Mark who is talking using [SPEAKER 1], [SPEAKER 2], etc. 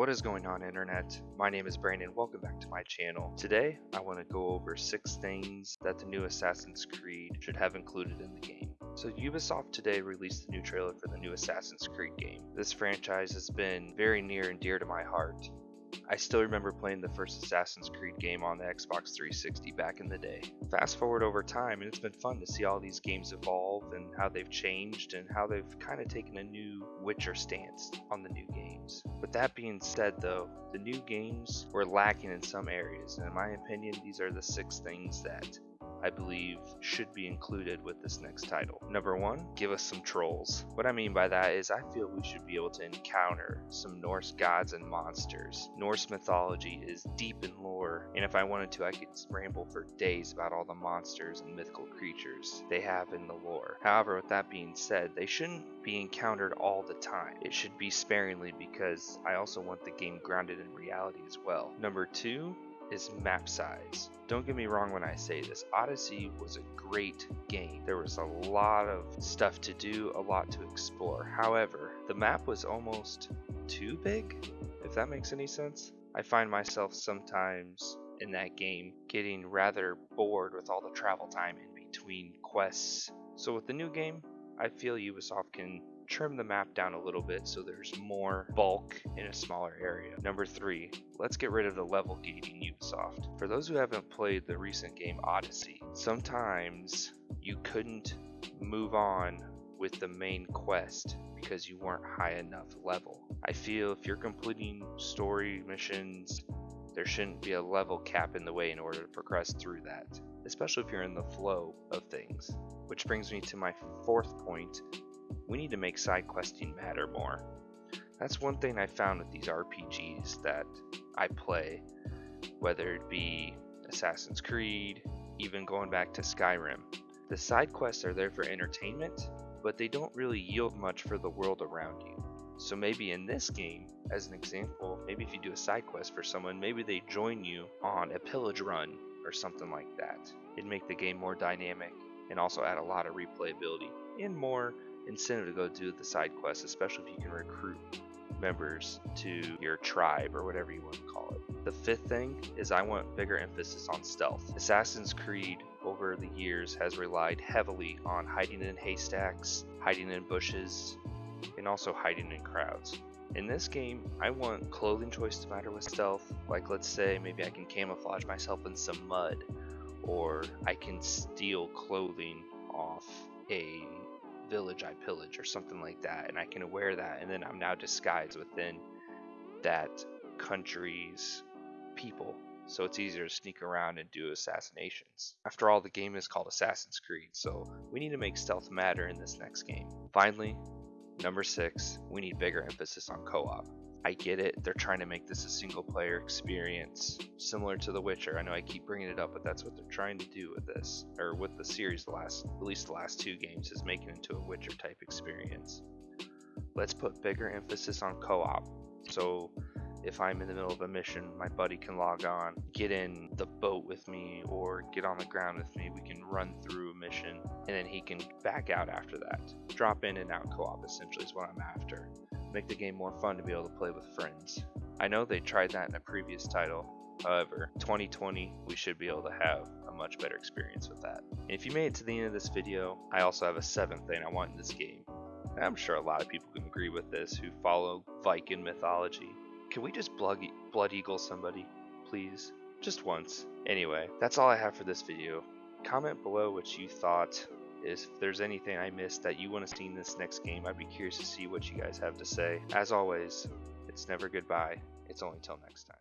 [SPEAKER 1] What is going on internet? My name is Brandon, welcome back to my channel. Today, I want to go over 6 things that the new Assassin's Creed should have included in the game. So Ubisoft today released the new trailer for the new Assassin's Creed game. This franchise has been very near and dear to my heart. I still remember playing the first Assassin's Creed game on the Xbox 360 back in the day. Fast forward over time, and it's been fun to see all these games evolve and how they've changed and how they've kind of taken a new Witcher stance on the new games. With that being said, though, the new games were lacking in some areas, and in my opinion, these are the six things that I believe should be included with this next title. Number one, give us some trolls. What I mean by that is I feel we should be able to encounter some Norse gods and monsters. Norse mythology is deep in lore, and if I wanted to, I could ramble for days about all the monsters and mythical creatures they have in the lore. However, with that being said, they shouldn't be encountered all the time. It should be sparingly because I also want the game grounded in reality as well. Number two, is map size. Don't get me wrong when I say this, Odyssey was a great game. There was a lot of stuff to do, a lot to explore. However, the map was almost too big, if that makes any sense. I find myself sometimes in that game getting rather bored with all the travel time in between quests. So with the new game, I feel Ubisoft can trim the map down a little bit so there's more bulk in a smaller area. Number three, let's get rid of the level gating Ubisoft. For those who haven't played the recent game Odyssey, sometimes you couldn't move on with the main quest because you weren't high enough level. I feel if you're completing story missions, there shouldn't be a level cap in the way in order to progress through that, especially if you're in the flow of things. Which brings me to my fourth point, we need to make side questing matter more. That's one thing I found with these RPGs that I play, whether it be Assassin's Creed, even going back to Skyrim. The side quests are there for entertainment, but they don't really yield much for the world around you. So maybe in this game, as an example, maybe if you do a side quest for someone, maybe they join you on a pillage run or something like that. It'd make the game more dynamic and also add a lot of replayability and more incentive to go do the side quests, especially if you can recruit members to your tribe or whatever you want to call it. The fifth thing is I want bigger emphasis on stealth. Assassin's Creed over the years has relied heavily on hiding in haystacks, hiding in bushes, and also hiding in crowds. In this game, I want clothing choice to matter with stealth. Like let's say maybe I can camouflage myself in some mud or I can steal clothing off a village I pillage or something like that, and I can wear that, and then I'm now disguised within that country's people. So it's easier to sneak around and do assassinations. After all, the game is called Assassin's Creed, so we need to make stealth matter in this next game. Finally, number six, we need bigger emphasis on co-op. I get it. They're trying to make this a single player experience similar to The Witcher. I know I keep bringing it up, but that's what they're trying to do with this, or with the series. The last, at least the last two games, is making it into a Witcher type experience. Let's put bigger emphasis on co-op. So if I'm in the middle of a mission, my buddy can log on, get in the boat with me, or get on the ground with me. We can run through a mission, and then he can back out after that. Drop in and out co-op essentially is what I'm after make the game more fun to be able to play with friends. I know they tried that in a previous title, however, 2020 we should be able to have a much better experience with that. And if you made it to the end of this video, I also have a seventh thing I want in this game. I'm sure a lot of people can agree with this who follow Viking mythology. Can we just blood, blood eagle somebody, please? Just once. Anyway, that's all I have for this video. Comment below what you thought if there's anything I missed that you want to see in this next game, I'd be curious to see what you guys have to say. As always, it's never goodbye, it's only till next time.